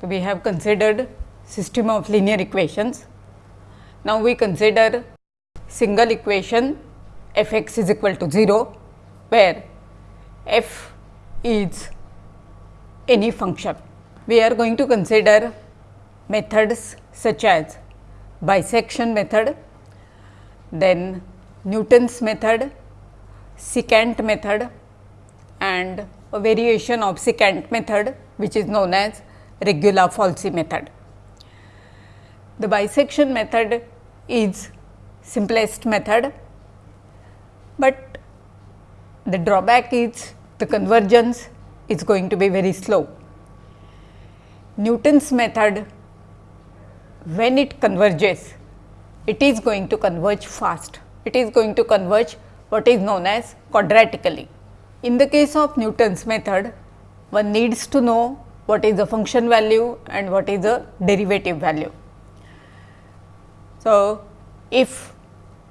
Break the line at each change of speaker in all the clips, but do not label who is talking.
So, we have considered system of linear equations. Now, we consider single equation f x is equal to 0, where f is any function. We are going to consider methods such as bisection method, then Newton's method, secant method and a variation of secant method which is known as Regula-Falsi method. The bisection method is simplest method, but the drawback is the convergence is going to be very slow. Newton's method when it converges, it is going to converge fast. It is going to converge what is known as quadratically. In the case of Newton's method, one needs to know what is the function value and what is the derivative value. So, if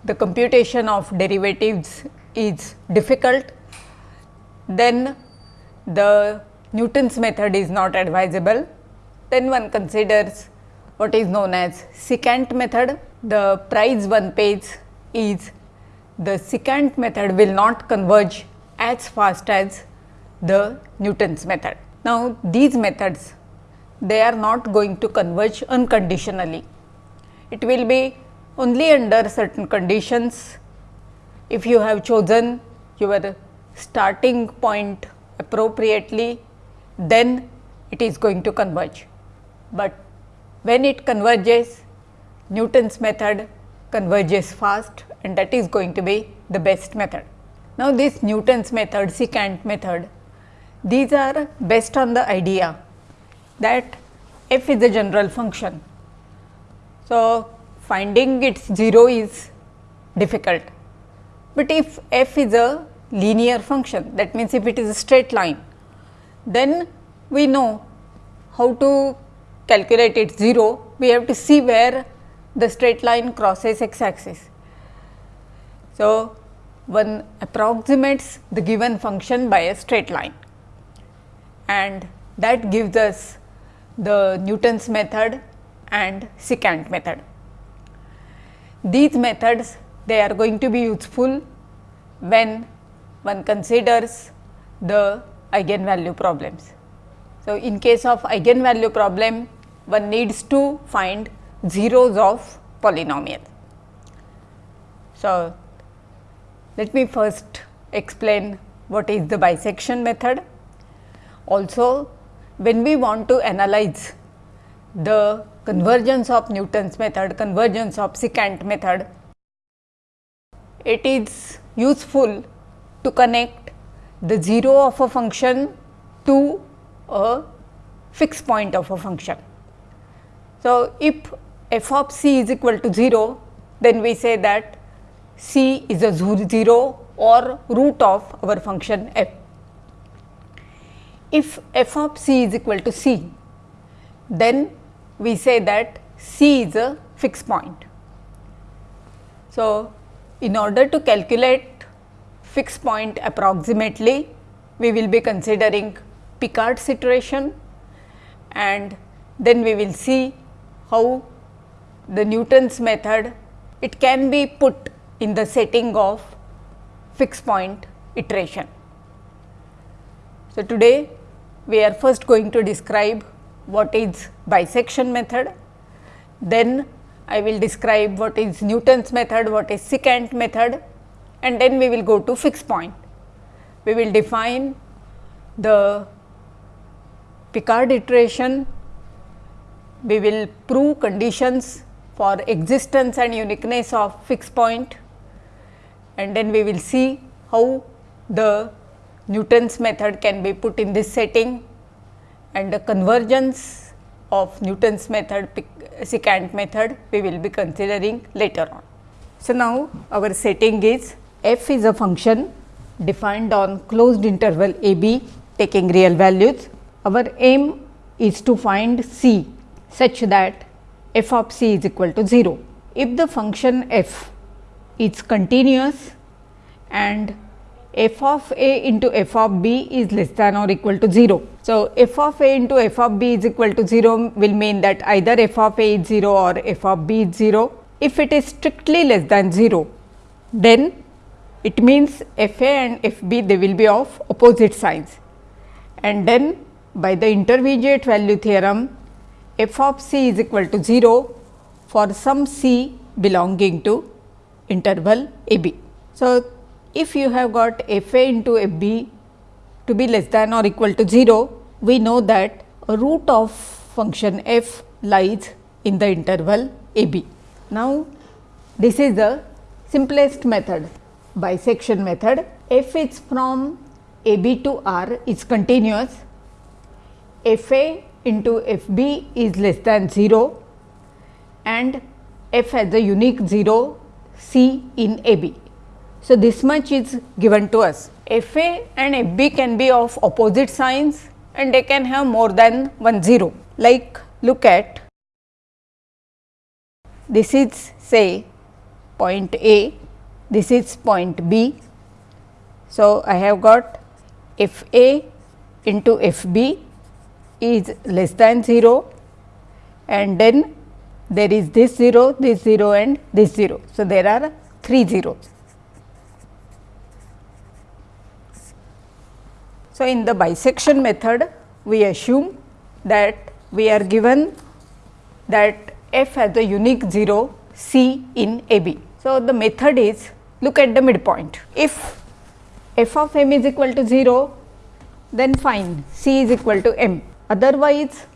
the computation of derivatives is difficult, then the Newton's method is not advisable. Then one considers what is known as secant method. The price one pays is the secant method will not converge as fast as the Newton's method. Now, these methods they are not going to converge unconditionally. It will be only under certain conditions if you have chosen your starting point appropriately then it is going to converge. But when it converges Newton's method converges fast and that is going to be the best method. Now, this Newton's method, secant method, these are based on the idea that f is a general function. So, finding its 0 is difficult, but if f is a linear function that means, if it is a straight line, then we know how to calculate its 0, we have to see where the straight line crosses x axis. So, one approximates the given function by a straight line and that gives us the Newton's method and secant method. These methods they are going to be useful when one considers the eigenvalue problems. So, in case of eigenvalue problem one needs to find zeros of polynomial. So, let me first explain what is the bisection method. Also, when we want to analyze the convergence of Newton's method, convergence of secant method, it is useful to connect the 0 of a function to a fixed point of a function. So, if f of c is equal to 0, then we say that c is a 0 or root of our function f. If f of c is equal to c, then we say that c is a fixed point. So, in order to calculate fixed point approximately, we will be considering Picard's iteration and then we will see how the Newton's method it can be put in the setting of fixed point iteration. So, today we are first going to describe what is bisection method, then I will describe what is Newton's method, what is secant method and then we will go to fixed point. We will define the Picard iteration, we will prove conditions for existence and uniqueness of fixed point. And then we will see how the Newton's method can be put in this setting and the convergence of Newton's method secant method we will be considering later on. So, now our setting is f is a function defined on closed interval a b taking real values. Our aim is to find c such that f of c is equal to 0. If the function f is continuous and f of a into f of b is less than or equal to 0. So, f of a into f of b is equal to 0 will mean that either f of a is 0 or f of b is 0. If it is strictly less than 0, then it means f a and f b they will be of opposite signs and then by the intermediate value theorem f of c is equal to 0 for some c belonging to interval a b. So, if you have got f a into f b to be less than or equal to 0, we know that root of function f lies in the interval a b. Now, this is the simplest method bisection method. F is from a b to r is continuous, f a into f b is less than 0 and f has a unique 0 c in a b. So, this much is given to us. F A and F B can be of opposite signs and they can have more than one 0. Like look at this is say point A, this is point B. So, I have got F A into F B is less than 0 and then there is this 0, this 0 and this 0. So, there are 3 zeros. So, in the bisection method we assume that we are given that f has a unique 0 c in a b. So, the method is look at the midpoint. If f of m is equal to 0 then fine c is equal to m. Otherwise,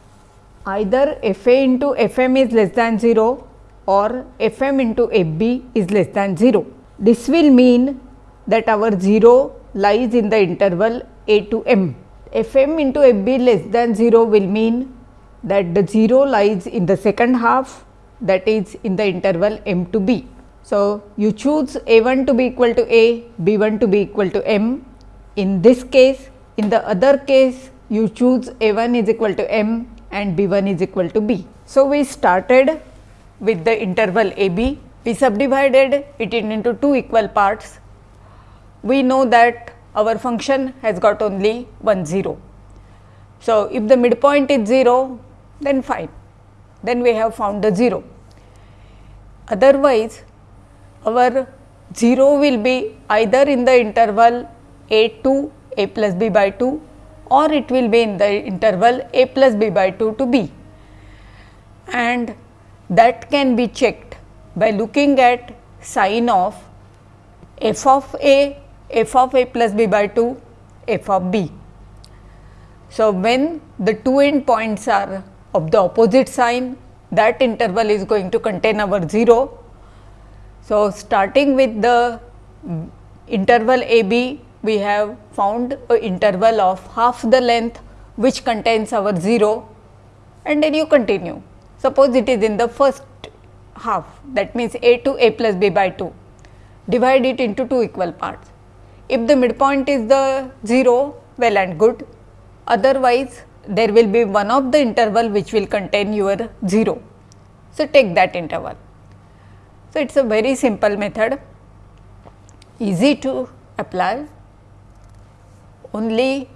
either f a into f m is less than 0 or f m into f b is less than 0. This will mean that our 0 lies in the interval a to m. F m into f b less than 0 will mean that the 0 lies in the second half that is in the interval m to b. So, you choose a 1 to be equal to a, b 1 to be equal to m. In this case, in the other case you choose a 1 is equal to m and b 1 is equal to b. So, we started with the interval a b, we subdivided it into two equal parts. We know that our function has got only one 0. So, if the midpoint is 0 then fine, then we have found the 0. Otherwise, our 0 will be either in the interval a 2 a plus b by 2 or it will be in the interval a plus b by 2 to b and that can be checked by looking at sign of f of a f of a plus b by 2 f of b. So, when the two end points are of the opposite sign that interval is going to contain our 0. So, starting with the interval a b we have found a interval of half the length which contains our 0 and then you continue. Suppose it is in the first half that means a to a plus b by 2 divide it into two equal parts if the midpoint is the 0, well and good, otherwise there will be one of the interval which will contain your 0. So, take that interval. So, it is a very simple method, easy to apply, only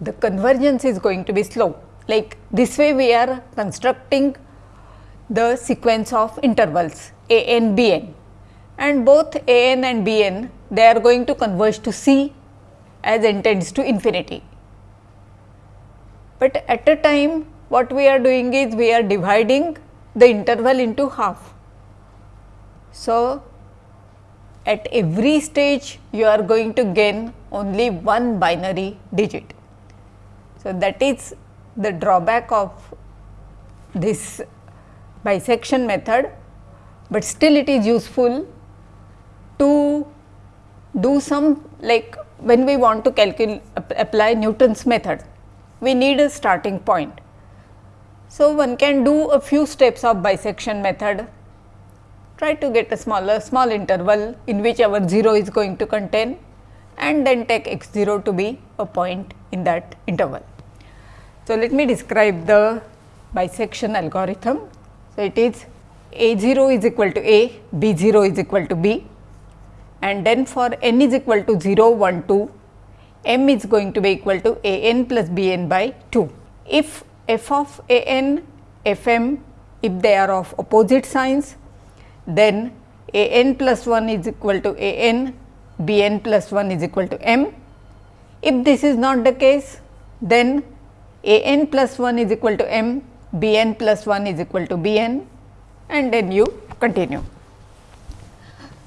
the convergence is going to be slow. Like this way we are constructing the sequence of intervals a n b n and both a n and b n they are going to converge to C as n tends to infinity. But at a time what we are doing is we are dividing the interval into half. So, at every stage you are going to gain only one binary digit. So, that is the drawback of this bisection method, but still it is useful to do some like when we want to calculate apply Newton's method, we need a starting point. So, one can do a few steps of bisection method, try to get a smaller small interval in which our 0 is going to contain and then take x 0 to be a point in that interval. So, let me describe the bisection algorithm. So, it is a 0 is equal to a, b 0 is equal to b and then for n is equal to 0, 1, 2, m is going to be equal to a n plus b n by 2. If f of a n, f m, if they are of opposite signs, then a n plus 1 is equal to a n, b n plus 1 is equal to m. If this is not the case, then a n plus 1 is equal to m, b n plus 1 is equal to b n and then you continue.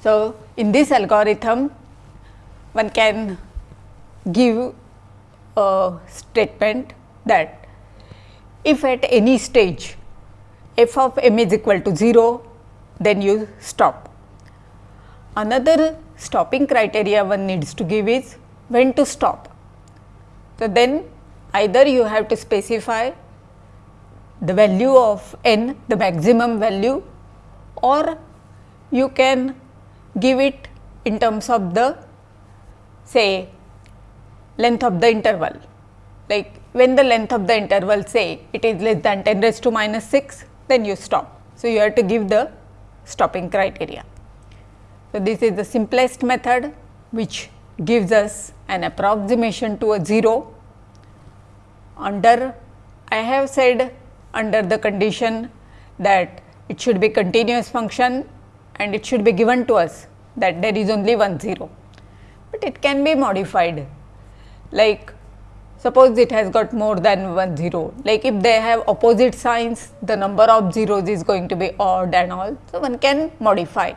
So, in this algorithm one can give a statement that if at any stage f of m is equal to 0, then you stop. Another stopping criteria one needs to give is when to stop. So, then either you have to specify the value of n, the maximum value or you can give it in terms of the say length of the interval. Like when the length of the interval say it is less than 10 raised to minus 6, then you stop. So, you have to give the stopping criteria. So, this is the simplest method which gives us an approximation to a 0 under I have said under the condition that it should be continuous function and it should be given to us that there is only one 0, but it can be modified like suppose it has got more than one 0 like if they have opposite signs the number of zeros is going to be odd and all. So, one can modify.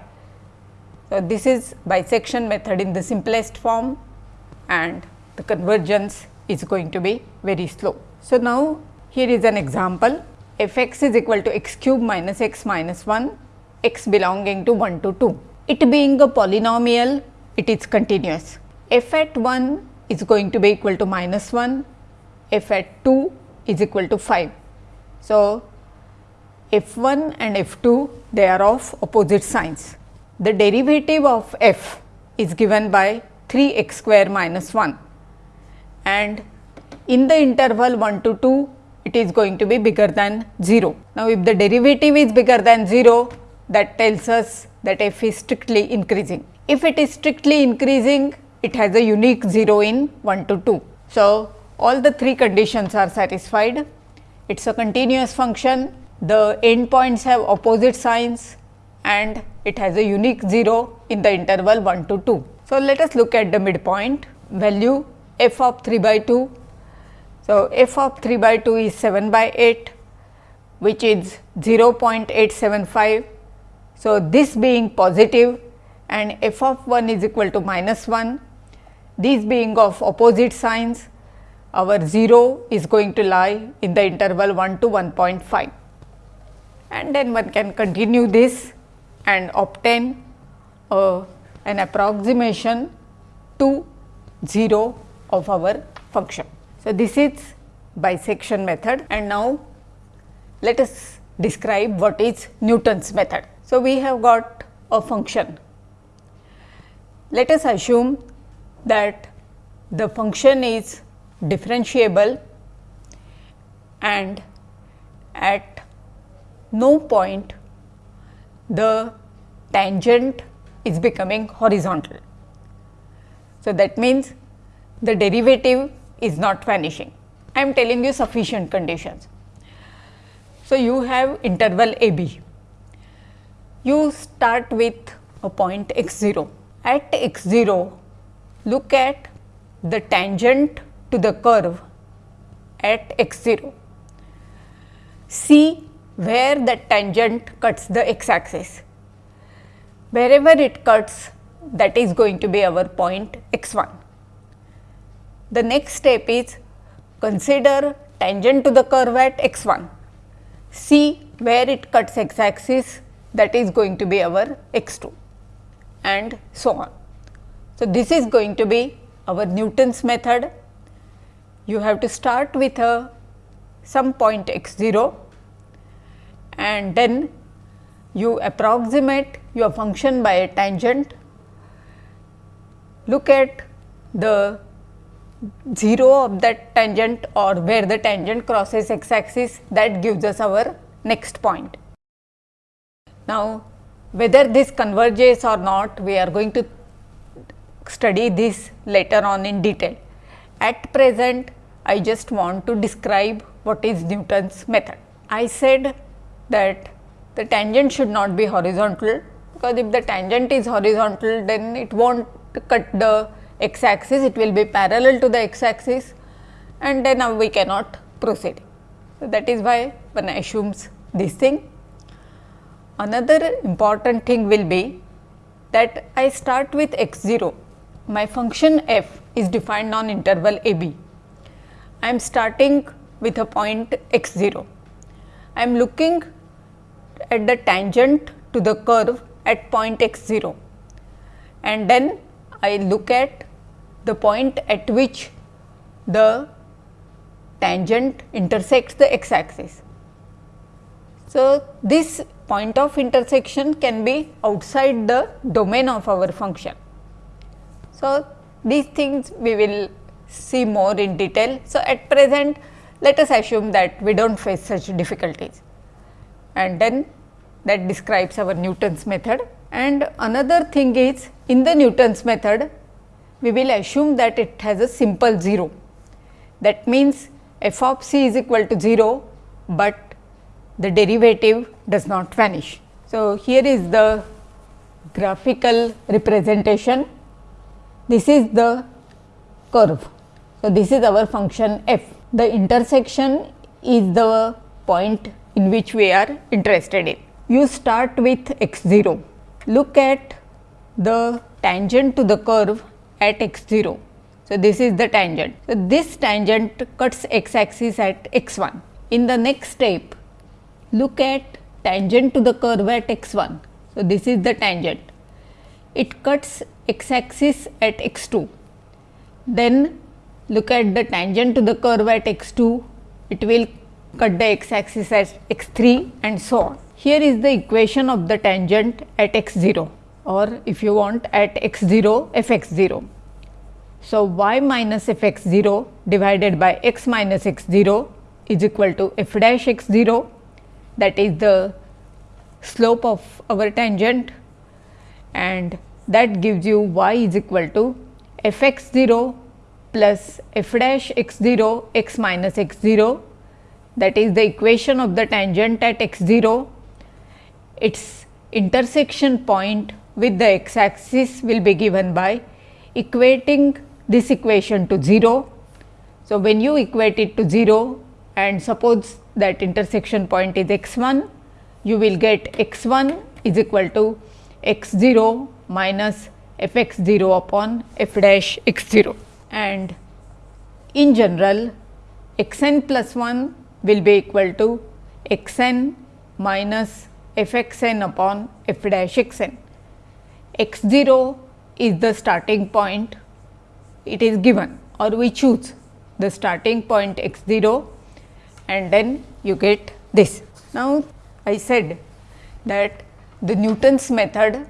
So, this is bisection method in the simplest form and the convergence is going to be very slow. So, now here is an example f x is equal to x cube minus x minus 1 x belonging to 1 to 2. It being a polynomial it is continuous f at 1 is going to be equal to minus 1, f at 2 is equal to 5. So, f 1 and f 2 they are of opposite signs. The derivative of f is given by 3 x square minus 1 and in the interval 1 to 2 it is going to be bigger than 0. Now, if the derivative is bigger than 0 that tells us that f is strictly increasing. If it is strictly increasing it has a unique 0 in 1 to 2. So, all the three conditions are satisfied. It is a continuous function, the endpoints have opposite signs and it has a unique 0 in the interval 1 to 2. So, let us look at the midpoint value f of 3 by 2. So, f of 3 by 2 is 7 by 8 which is 0.875. So, this being positive and f of 1 is equal to minus 1 these being of opposite signs, our 0 is going to lie in the interval 1 to 1.5 and then one can continue this and obtain uh, an approximation to 0 of our function. So, this is bisection method and now let us describe what is Newton's method. So, we have got a function. Let us assume that the function is differentiable and at no point the tangent is becoming horizontal. So, that means the derivative is not vanishing. I am telling you sufficient conditions. So, you have interval a b. You start with a point x 0. At x 0, look at the tangent to the curve at x 0. See where the tangent cuts the x axis. Wherever it cuts that is going to be our point x 1. The next step is consider tangent to the curve at x 1. See where it cuts x axis that is going to be our x 2 and so on. So, this is going to be our Newton's method. You have to start with a some point x 0 and then you approximate your function by a tangent. Look at the 0 of that tangent or where the tangent crosses x axis that gives us our next point. Now, whether this converges or not we are going to study this later on in detail. At present, I just want to describe what is Newton's method. I said that the tangent should not be horizontal, because if the tangent is horizontal, then it will not cut the x axis, it will be parallel to the x axis and then now we cannot proceed. So, that is why one assumes this thing. Another important thing will be that I start with x 0, my function f is defined on interval a b. I am starting with a point x 0. I am looking at the tangent to the curve at point x 0 and then I look at the point at which the tangent intersects the x axis. So, this point of intersection can be outside the domain of our function. So, these things we will see more in detail. So, at present let us assume that we do not face such difficulties and then that describes our Newton's method. And another thing is in the Newton's method we will assume that it has a simple 0. That means, f of c is equal to 0, but the derivative does not vanish. So, here is the graphical representation. This is the curve. So, this is our function f. The intersection is the point in which we are interested in. You start with x 0. Look at the tangent to the curve at x 0. So, this is the tangent. So, this tangent cuts x axis at x 1. In the next step, look at tangent to the curve at x 1. So, this is the tangent. It cuts x axis at x 2. Then look at the tangent to the curve at x 2, it will cut the x axis at x 3 and so on. Here is the equation of the tangent at x 0 or if you want at x 0 f x 0. So, y minus f x 0 divided by x minus x 0 is equal to f dash x 0 that is the slope of our tangent. And that gives you y is equal to f x 0 plus f dash x 0 x minus x 0 that is the equation of the tangent at x 0 its intersection point with the x axis will be given by equating this equation to 0. So, when you equate it to 0 and suppose that intersection point is x 1, you will get x 1 is equal to x 0 minus f x 0 upon f dash x 0 and in general x n plus 1 will be equal to x n minus f x n upon f dash x n. x 0 is the starting point it is given or we choose the starting point x 0 and then you get this. Now, I said that the Newton's method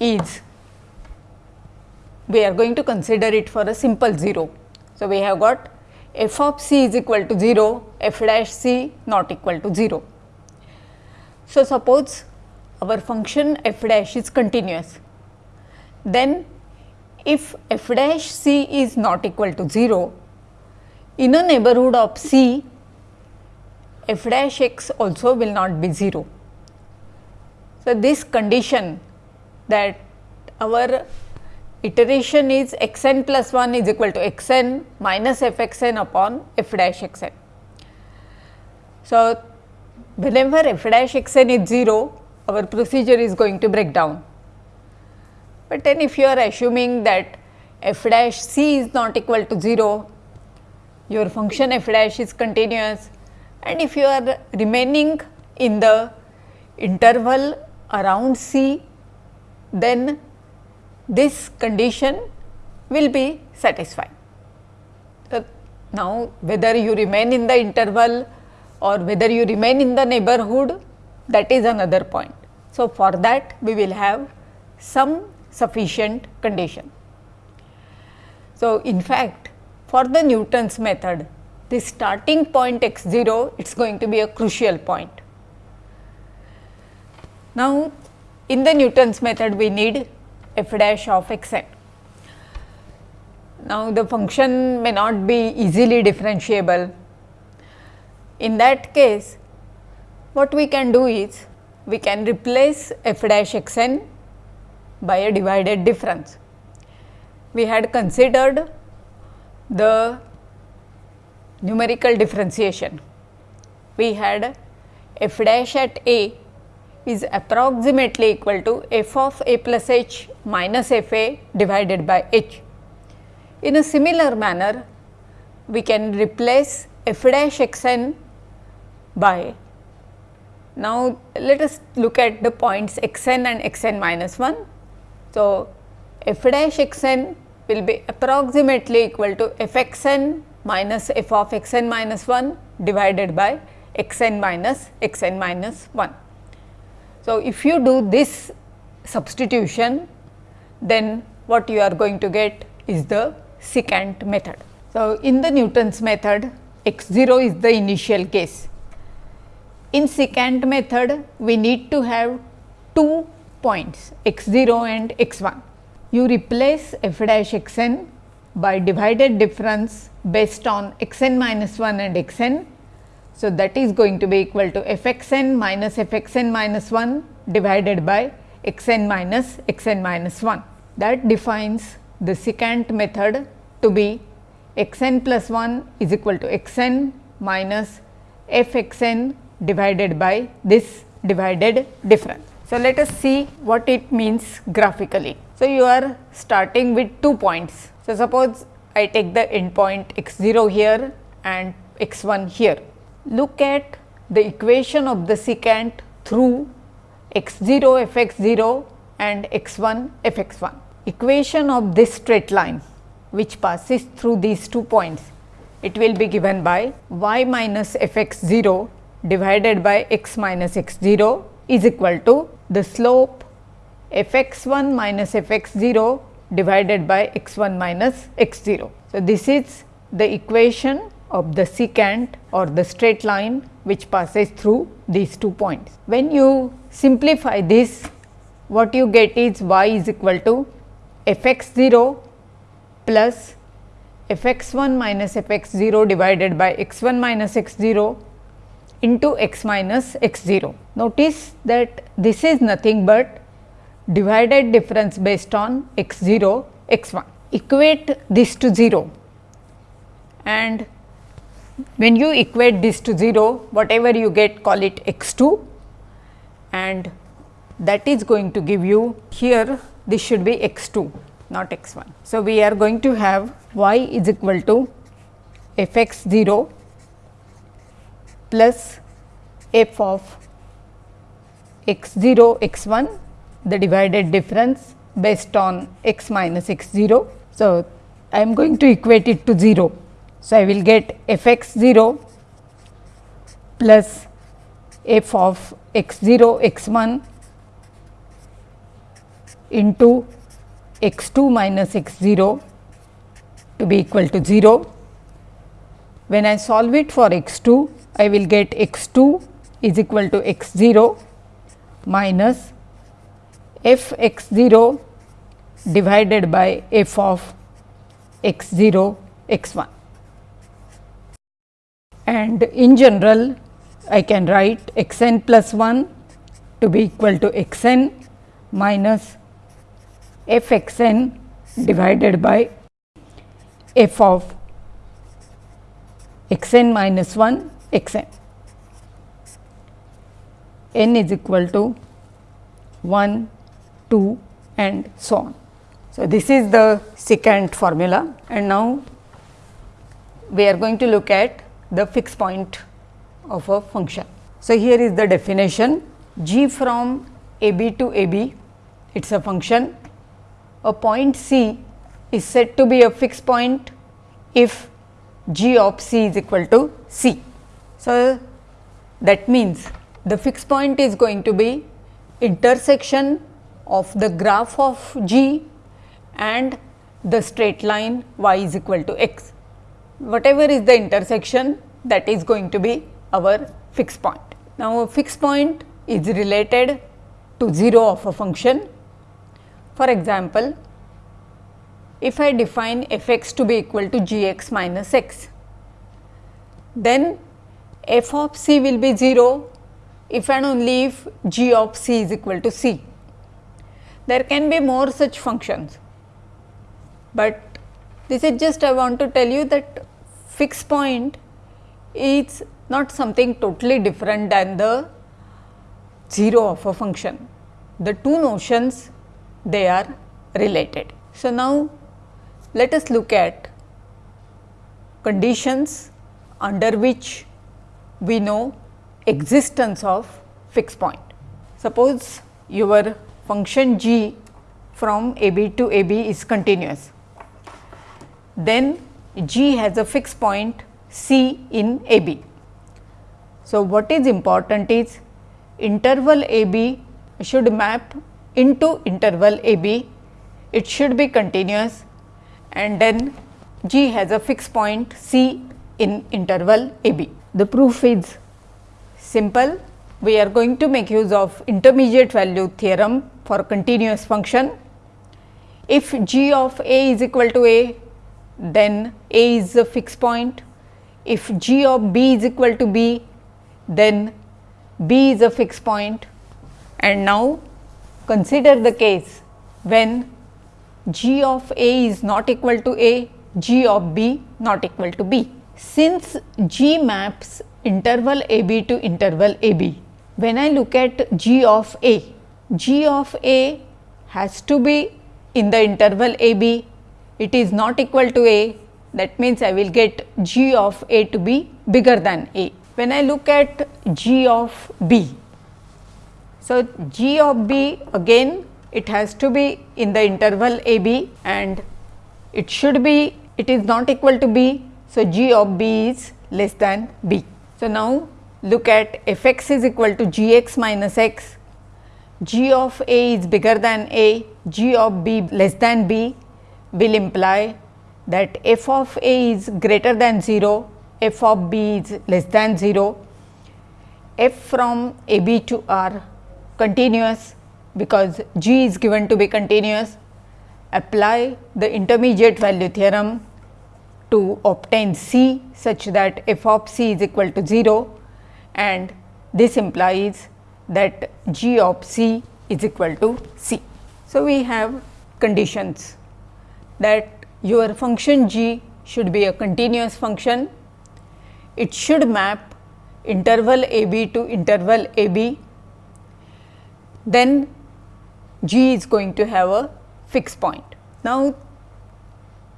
is we are going to consider it for a simple 0. So, we have got f of c is equal to 0, f dash c not equal to 0. So, suppose our function f dash is continuous, then if f dash c is not equal to 0, in a neighborhood of c, f dash x also will not be 0. So, this condition that our iteration is x n plus 1 is equal to x n minus f x n upon f dash x n. So, whenever f dash x n is 0, our procedure is going to break down. But then if you are assuming that f dash c is not equal to 0, your function f dash is continuous and if you are remaining in the interval around c, then this condition will be satisfied. So, now whether you remain in the interval or whether you remain in the neighborhood that is another point. So, for that we will have some sufficient condition. So, in fact, for the Newton's method the starting point x 0 it is going to be a crucial point. Now, in the Newton's method we need f dash of x n. Now, the function may not be easily differentiable. In that case, what we can do is we can replace f dash x n by a divided difference. We had considered the numerical differentiation. We had f dash at a is approximately equal to f of a plus h minus f a divided by h. In a similar manner, we can replace f dash x n by now, let us look at the points x n and x n minus 1. So, f dash x n will be approximately equal to f x n minus f of x n minus 1 divided by x n minus x n minus 1. So, if you do this substitution, then what you are going to get is the secant method. So, in the Newton's method x 0 is the initial case in secant method, we need to have two points x 0 and x 1. You replace f dash x n by divided difference based on x n minus 1 and x n. So, that is going to be equal to f x n minus f x n minus 1 divided by x n minus x n minus 1. That defines the secant method to be x n plus 1 is equal to x n minus f x n divided by this divided difference. So, let us see what it means graphically. So, you are starting with two points. So, suppose I take the endpoint x 0 here and x 1 here. Look at the equation of the secant through x 0 f x 0 and x 1 f x 1. Equation of this straight line which passes through these two points, it will be given by y minus f x 0 divided by x minus x 0 is equal to the slope f x 1 minus f x 0 divided by x 1 minus x 0. So, this is the equation of the secant or the straight line which passes through these two points. When you simplify this what you get is y is equal to f x 0 plus f x 1 minus f x 0 divided by x 1 minus x 0 into x minus x 0. Notice that this is nothing but divided difference based on x 0 x 1. Equate this to 0 and when you equate this to 0 whatever you get call it x 2 and that is going to give you here this should be x 2 not x 1. So, we are going to have y is equal to f x 0 plus f of x 0 x 1 the divided difference based on x minus x 0. So, I am going to equate it to 0. So, I will get f x 0 plus f of x 0 x 1 into x 2 minus x 0 to be equal to 0. When I solve it for x 2, I will get x 2 is equal to x 0 minus f x 0 divided by f of x 0 x 1. And in general I can write x n plus 1 to be equal to x n minus f x n divided by f of x n minus 1 x n. n is equal to 1, 2 and so on. So, this is the secant formula and now we are going to look at the fixed point of a function. So, here is the definition g from a b to a b it is a function a point c is said to be a fixed point if g of c is equal to c. So, that means the fixed point is going to be intersection of the graph of g and the straight line y is equal to x. Whatever is the intersection that is going to be our fixed point. Now, a fixed point is related to 0 of a function. For example, if I define f x to be equal to g x minus x, then f of c will be 0 if and only if g of c is equal to c. There can be more such functions, but this is just I want to tell you that fixed point is not something totally different than the 0 of a function. The two notions they are related. So, now let us look at conditions under which we know existence of fixed point. Suppose your function g from a b to a b is continuous, then g has a fixed point c in a b. So, what is important is interval a b should map into interval a b, it should be continuous and then g has a fixed point c in interval a b. The proof is simple. We are going to make use of intermediate value theorem for continuous function. If g of a is equal to a, then a is a fixed point. If g of b is equal to b, then b is a fixed point. And now consider the case when g of a is not equal to a, g of b not equal to b. Since G maps interval a b to interval a b, when I look at G of a, G of a has to be in the interval a b, it is not equal to a, that means I will get G of a to be bigger than a. When I look at G of b, so G of b again it has to be in the interval a b and it should be it is not equal to b so, g of b is less than b. So, now look at f x is equal to g x minus x, g of a is bigger than a, g of b less than b will imply that f of a is greater than 0, f of b is less than 0, f from a b to r continuous because g is given to be continuous, apply the intermediate value theorem to obtain C such that f of C is equal to 0 and this implies that g of C is equal to C. So, we have conditions that your function g should be a continuous function, it should map interval a b to interval a b, then g is going to have a fixed point. Now,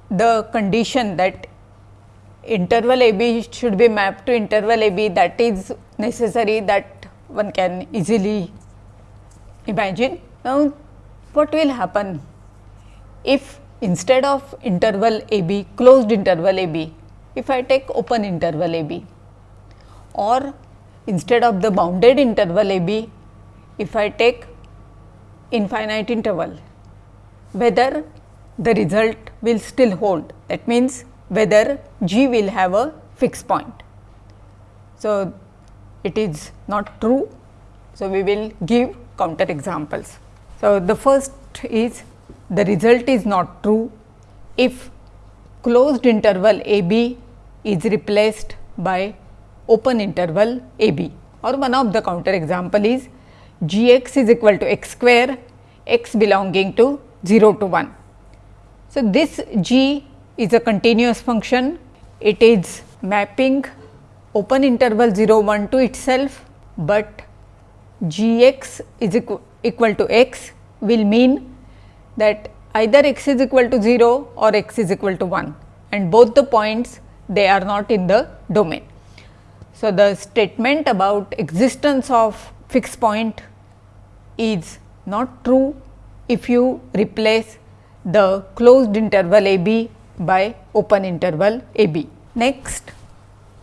the condition that interval a b should be mapped to interval a b that is necessary that one can easily imagine. Now, what will happen if instead of interval a b closed interval a b, if I take open interval a b or instead of the bounded interval a b, if I take infinite interval, whether the result will still hold. That means, whether g will have a fixed point. So, it is not true. So, we will give counter examples. So, the first is the result is not true if closed interval a b is replaced by open interval a b or one of the counter example is g x is equal to x square x belonging to 0 to 1. So, this g is a continuous function, it is mapping open interval 0 1 to itself, but g x is equal, equal to x will mean that either x is equal to 0 or x is equal to 1 and both the points they are not in the domain. So, the statement about existence of fixed point is not true if you replace the closed interval a b by open interval a b. Next,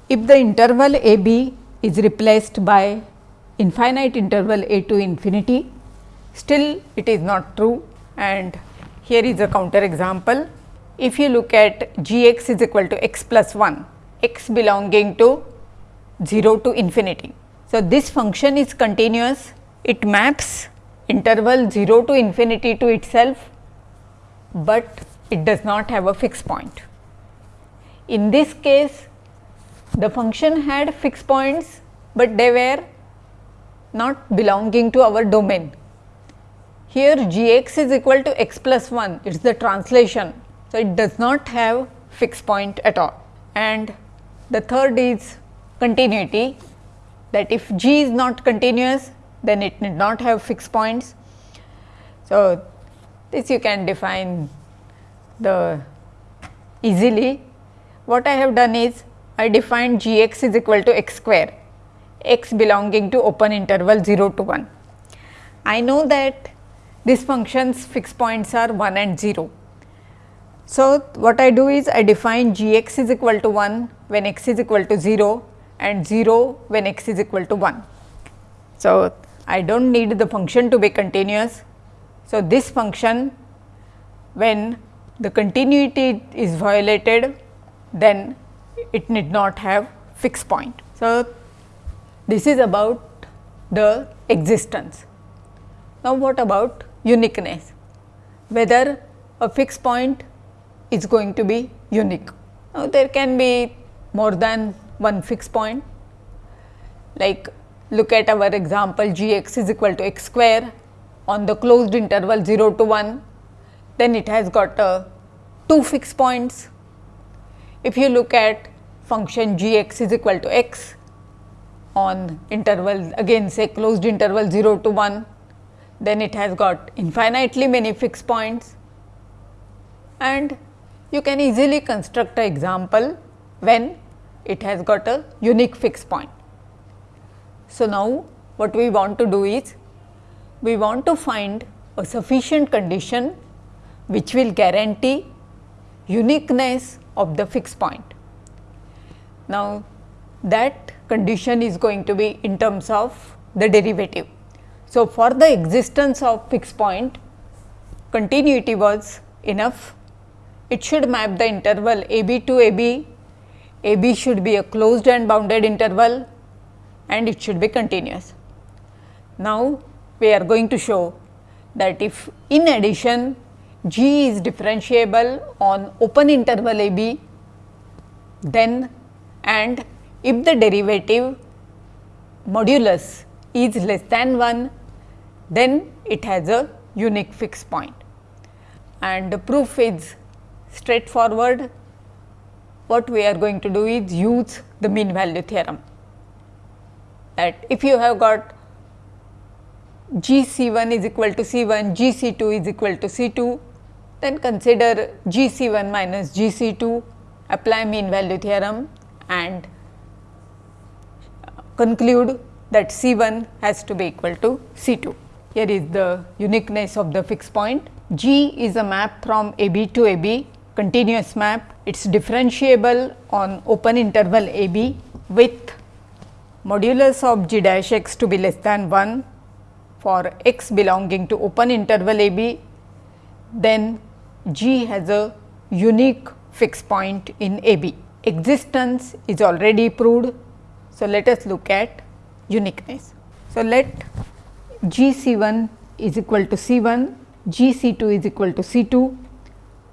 if the interval a b is replaced by infinite interval a to infinity, still it is not true and here is a counter example. If you look at g x is equal to x plus 1, x belonging to 0 to infinity. So, this function is continuous, it maps interval 0 to infinity to itself but it does not have a fixed point. In this case, the function had fixed points, but they were not belonging to our domain. Here g x is equal to x plus 1, it is the translation. So, it does not have fixed point at all. And the third is continuity that if g is not continuous, then it need not have fixed points. So, this you can define the easily. What I have done is I defined g x is equal to x square, x belonging to open interval 0 to 1. I know that this function's fixed points are 1 and 0. So, what I do is I define g x is equal to 1 when x is equal to 0 and 0 when x is equal to 1. So, I do not need the function to be continuous. So, this function when the continuity is violated then it need not have fixed point. So, this is about the existence. Now, what about uniqueness? Whether a fixed point is going to be unique. Now, there can be more than one fixed point like look at our example g x is equal to x square on the closed interval 0 to 1 then it has got uh, two fixed points. If you look at function g x is equal to x on interval again say closed interval 0 to 1, then it has got infinitely many fixed points and you can easily construct an example when it has got a unique fixed point. So, now what we want to do is we want to find a sufficient condition which will guarantee uniqueness of the fixed point. Now, that condition is going to be in terms of the derivative. So, for the existence of fixed point continuity was enough. It should map the interval a b to a b, a b should be a closed and bounded interval and it should be continuous. Now, we are going to show that if in addition g is differentiable on open interval a b, then and if the derivative modulus is less than 1, then it has a unique fixed point. And the proof is straightforward. What we are going to do is use the mean value theorem that if you have got G C 1 is equal to C 1, G C 2 is equal to C 2, then consider G C 1 minus G C 2, apply mean value theorem and uh, conclude that C 1 has to be equal to C 2. Here is the uniqueness of the fixed point. G is a map from A B to A B, continuous map. It is differentiable on open interval A B with modulus of g dash x to be less than 1 for x belonging to open interval a b, then g has a unique fixed point in a b. Existence is already proved. So, let us look at uniqueness. So, let g c 1 is equal to c 1, g c 2 is equal to c 2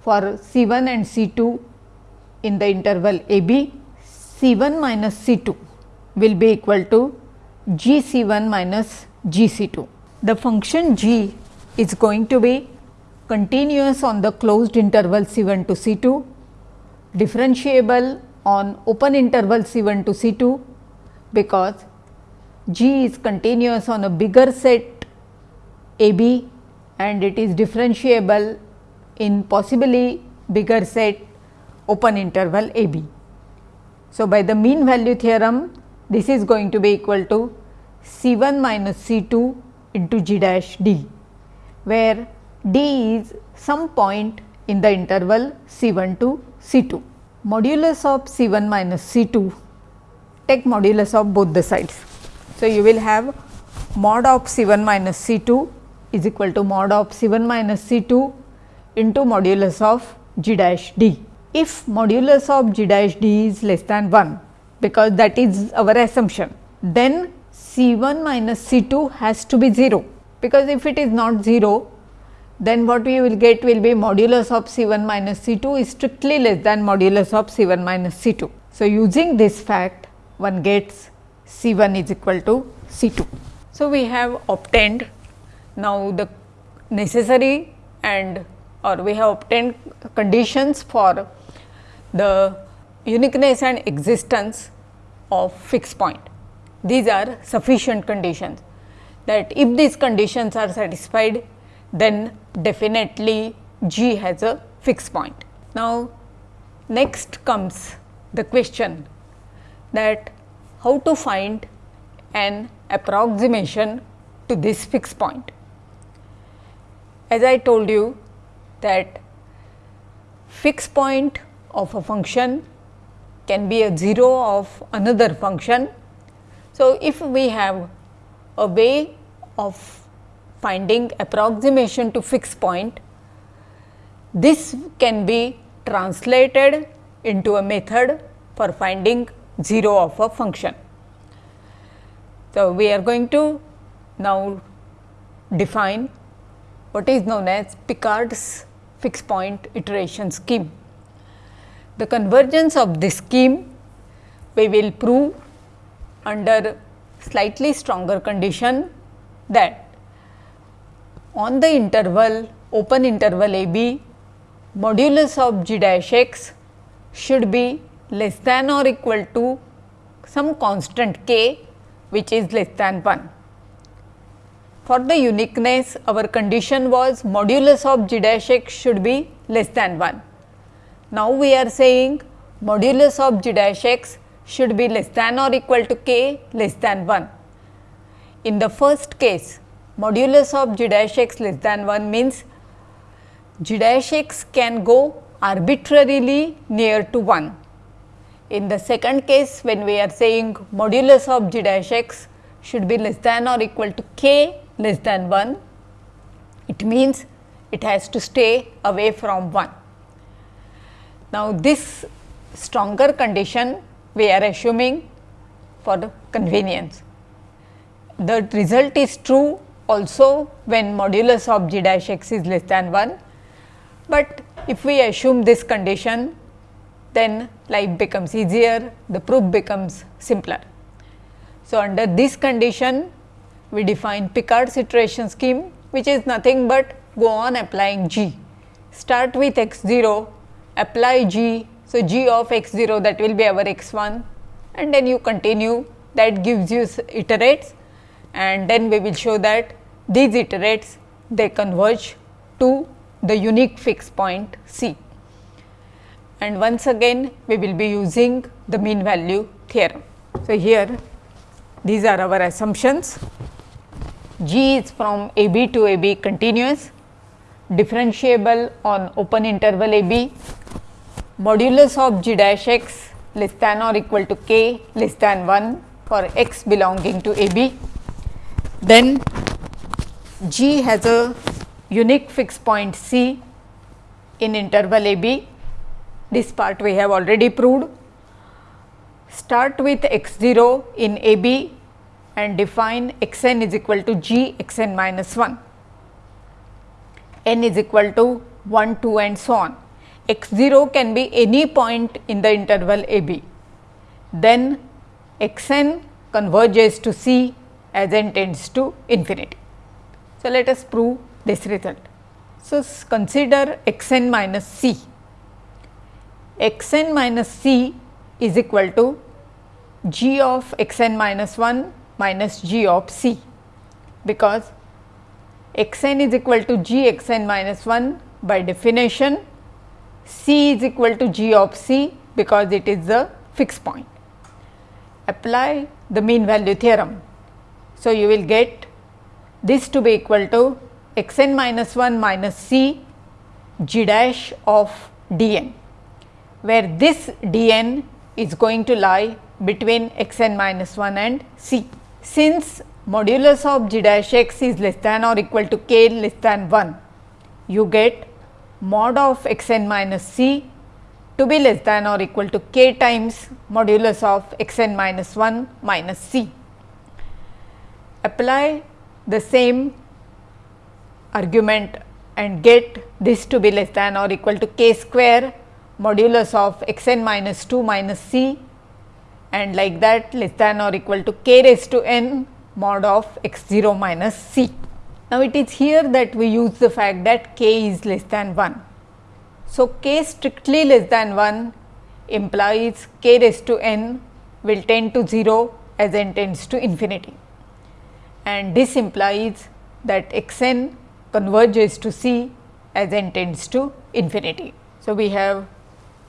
for c 1 and c 2 in the interval a b, c 1 minus c 2 will be equal to g c 1 minus g c 2. The function g is going to be continuous on the closed interval c 1 to c 2, differentiable on open interval c 1 to c 2, because g is continuous on a bigger set a b and it is differentiable in possibly bigger set open interval a b. So, by the mean value theorem this is going to be equal to C 1 minus C 2 into g dash d, where d is some point in the interval C 1 to C 2. Modulus of C 1 minus C 2, take modulus of both the sides. So, you will have mod of C 1 minus C 2 is equal to mod of C 1 minus C 2 into modulus of g dash d. If modulus of g dash d is less than 1, because that is our assumption. Then C 1 minus C 2 has to be 0, because if it is not 0, then what we will get will be modulus of C 1 minus C 2 is strictly less than modulus of C 1 minus C 2. So, using this fact one gets C 1 is equal to C 2. So, we have obtained now the necessary and or we have obtained conditions for the uniqueness and existence of fixed point. These are sufficient conditions that if these conditions are satisfied then definitely G has a fixed point. Now, next comes the question that how to find an approximation to this fixed point. As I told you that fixed point of a function can be a 0 of another function. So, if we have a way of finding approximation to fixed point, this can be translated into a method for finding 0 of a function. So, we are going to now define what is known as Picard's fixed point iteration scheme. The convergence of this scheme we will prove under slightly stronger condition that on the interval open interval a b modulus of g dash x should be less than or equal to some constant k which is less than 1. For the uniqueness our condition was modulus of g dash x should be less than 1. Now, we are saying modulus of g dash x should be less than or equal to k less than 1. In the first case modulus of g dash x less than 1 means g dash x can go arbitrarily near to 1. In the second case when we are saying modulus of g dash x should be less than or equal to k less than 1, it means it has to stay away from 1. Now, this stronger condition we are assuming for the convenience. The result is true also when modulus of g dash x is less than 1, but if we assume this condition then life becomes easier, the proof becomes simpler. So, under this condition we define Picard's iteration scheme which is nothing but go on applying g. Start with x 0, apply g. So, g of x 0 that will be our x 1 and then you continue that gives you iterates and then we will show that these iterates they converge to the unique fixed point C. And once again we will be using the mean value theorem. So, here these are our assumptions. G is from a b to a b continuous, differentiable on open interval a b, modulus of g dash x less than or equal to k less than 1 for x belonging to a b. Then G has a unique fixed point C in interval a b. This part we have already proved. Start with x 0 in a b and define x n is equal to g x n minus 1, n is equal to 1, 2 and so on. x 0 can be any point in the interval a b. Then x n converges to c as n tends to infinity. So, let us prove this result. So, consider x n minus c, x n minus c is equal to g of x n minus 1 minus g of c, because x n is equal to g x n minus 1 by definition c is equal to g of c because it is the fixed point. Apply the mean value theorem. So, you will get this to be equal to x n minus 1 minus c g dash of d n, where this d n is going to lie between x n minus 1 and c. Since modulus of g dash x is less than or equal to k less than 1, you get mod of x n minus c to be less than or equal to k times modulus of x n minus 1 minus c. Apply the same argument and get this to be less than or equal to k square modulus of x n minus 2 minus c and like that less than or equal to k raised to n mod of x 0 minus c. Now, it is here that we use the fact that k is less than 1. So, k strictly less than 1 implies k raised to n will tend to 0 as n tends to infinity and this implies that x n converges to c as n tends to infinity. So, we have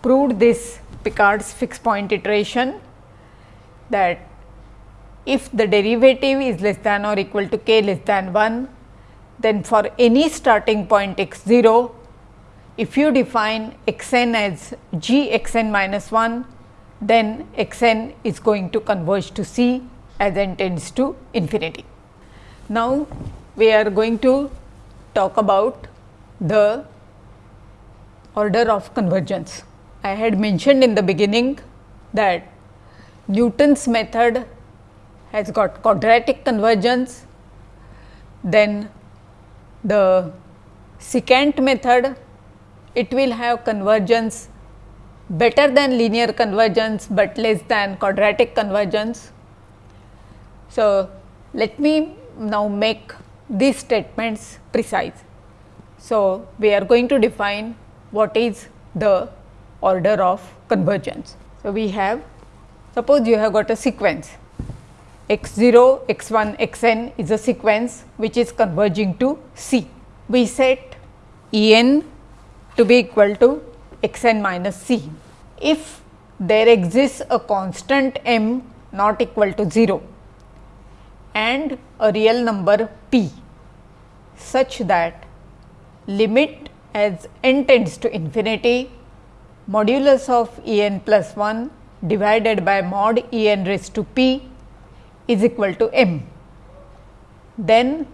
proved this Picard's fixed point iteration that if the derivative is less than or equal to k less than 1, then for any starting point x 0, if you define x n as g x n minus 1, then x n is going to converge to c as n tends to infinity. Now, we are going to talk about the order of convergence. I had mentioned in the beginning that Newton's method has got quadratic convergence, then the secant method it will have convergence better than linear convergence, but less than quadratic convergence. So, let me now make these statements precise. So, we are going to define what is the order of convergence. So, we have suppose you have got a sequence x 0, x 1, x n is a sequence which is converging to C. We set E n to be equal to x n minus C. If there exists a constant m not equal to 0 and a real number p such that limit as n tends to infinity modulus of E n plus 1 divided by mod E n raised to p is equal to m. Then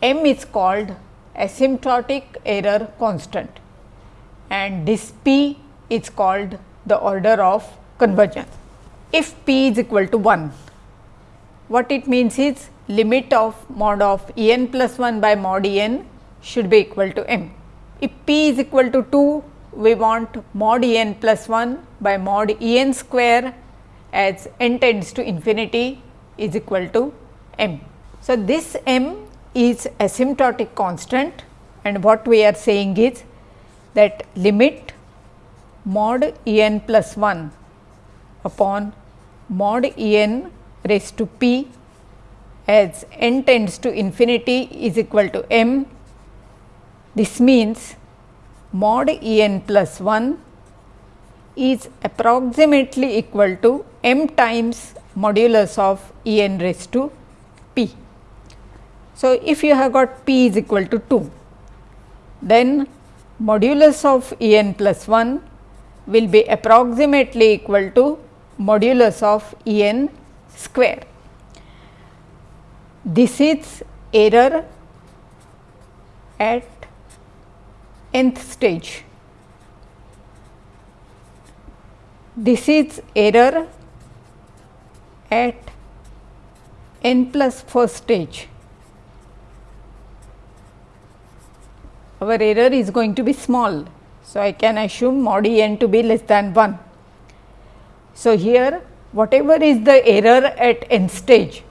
m is called asymptotic error constant and this p is called the order of convergence. If p is equal to 1, what it means is limit of mod of E n plus 1 by mod E n should be equal to m. If p is equal to 2, we want mod E n plus 1 by mod E n square as n tends to infinity is equal to m. So, this m is asymptotic constant and what we are saying is that limit mod E n plus 1 upon mod E n raised to p as n tends to infinity is equal to m. This means mod E n plus 1 is approximately equal to m times modulus of E n raised to p. So, if you have got p is equal to 2, then modulus of E n plus 1 will be approximately equal to modulus of E n square. This is error at nth stage. This is error at n plus first stage. Our error is going to be small. So, I can assume mod e n to be less than 1. So, here whatever is the error at n stage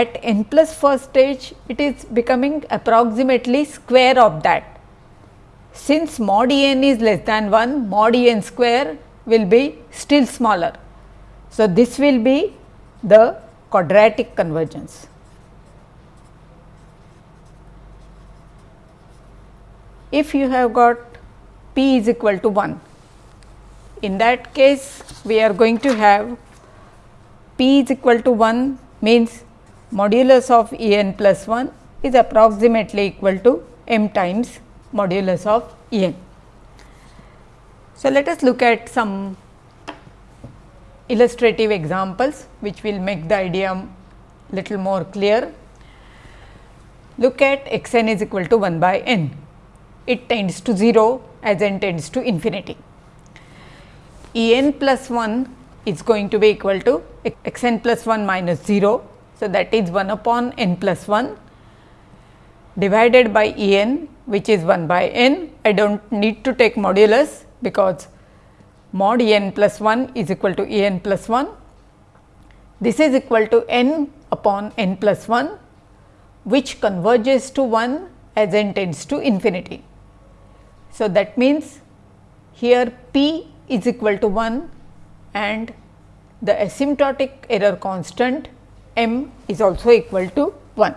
at n plus first stage it is becoming approximately square of that. Since mod e n is less than 1 mod e n square will be still smaller. So, this will be the quadratic convergence. If you have got p is equal to 1, in that case we are going to have p is equal to 1 means modulus of E n plus 1 is approximately equal to m times modulus of E n. So, let us look at some illustrative examples which will make the idea little more clear. Look at x n is equal to 1 by n, it tends to 0 as n tends to infinity. E n plus 1 is going to be equal to x n plus 1 minus 0 so, that is 1 upon n plus 1 divided by E n which is 1 by n. I do not need to take modulus because mod E n plus 1 is equal to E n plus 1. This is equal to n upon n plus 1 which converges to 1 as n tends to infinity. So, that means here p is equal to 1 and the asymptotic error constant m is also equal to 1.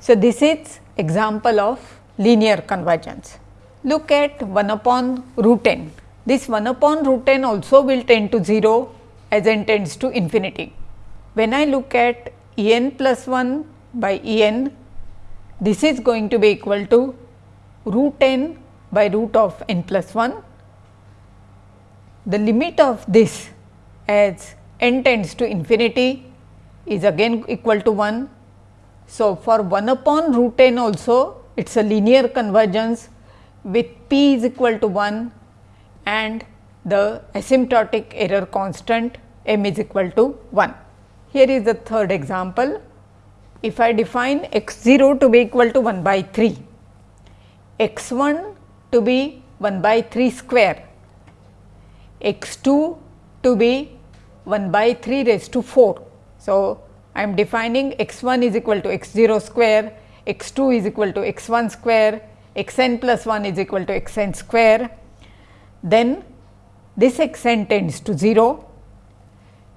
So, this is example of linear convergence. Look at 1 upon root n. This 1 upon root n also will tend to 0 as n tends to infinity. When I look at E n plus 1 by E n, this is going to be equal to root n by root of n plus 1. The limit of this as n tends to infinity is again equal to 1. So, for 1 upon root n also it is a linear convergence with p is equal to 1 and the asymptotic error constant m is equal to 1. Here is the third example. If I define x 0 to be equal to 1 by 3, x 1 to be 1 by 3 square, x 2 to be 1 by 3 raised to 4. So, I am defining x 1 is equal to x 0 square, x 2 is equal to x 1 square, x n plus 1 is equal to x n square. Then this x n tends to 0.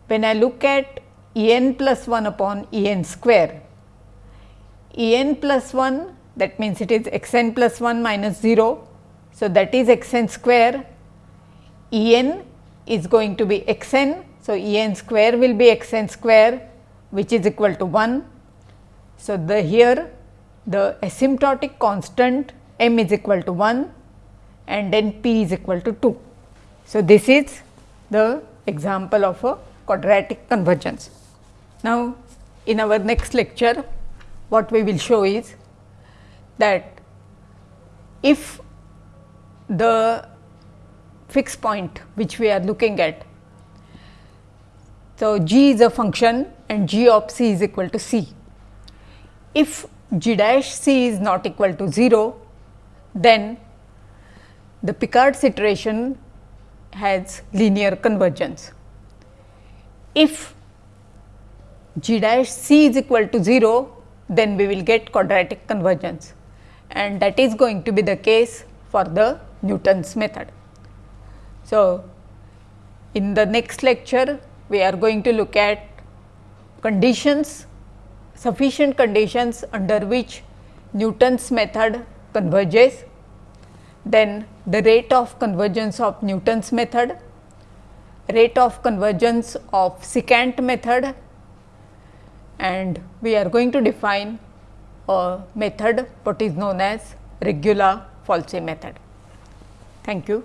When I look at E n plus 1 upon E n square, E n plus 1 that means it is x n plus 1 minus 0. So, that is x n square, E n is going to be x n. So, E n square will be x n square which is equal to 1. So, the here the asymptotic constant m is equal to 1 and then p is equal to 2. So, this is the example of a quadratic convergence. Now, in our next lecture what we will show is that if the fixed point which we are looking at. So, g is a function and g of c is equal to c. If g dash c is not equal to 0, then the Picard's iteration has linear convergence. If g dash c is equal to 0, then we will get quadratic convergence and that is going to be the case for the Newton's method. So, in the next lecture we are going to look at conditions sufficient conditions under which Newton's method converges, then the rate of convergence of Newton's method, rate of convergence of secant method and we are going to define a method what is known as regula falsi method. Thank you.